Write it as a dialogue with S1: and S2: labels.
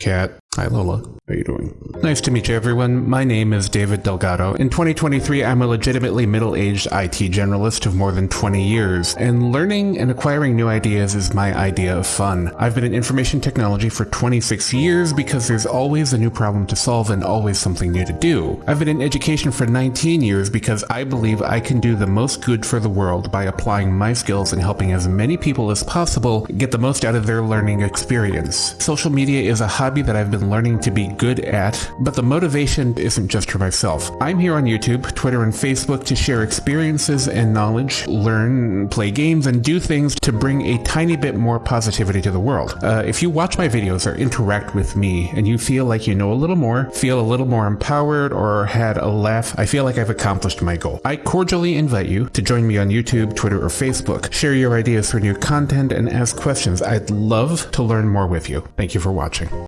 S1: Cat. Hi, Lola. How are you doing? Nice to meet you, everyone. My name is David Delgado. In 2023, I'm a legitimately middle-aged IT generalist of more than 20 years, and learning and acquiring new ideas is my idea of fun. I've been in information technology for 26 years because there's always a new problem to solve and always something new to do. I've been in education for 19 years because I believe I can do the most good for the world by applying my skills and helping as many people as possible get the most out of their learning experience. Social media is a hobby that I've been learning to be good at, but the motivation isn't just for myself. I'm here on YouTube, Twitter, and Facebook to share experiences and knowledge, learn, play games, and do things to bring a tiny bit more positivity to the world. Uh, if you watch my videos or interact with me and you feel like you know a little more, feel a little more empowered, or had a laugh, I feel like I've accomplished my goal. I cordially invite you to join me on YouTube, Twitter, or Facebook. Share your ideas for new content and ask questions. I'd love to learn more with you. Thank you for watching.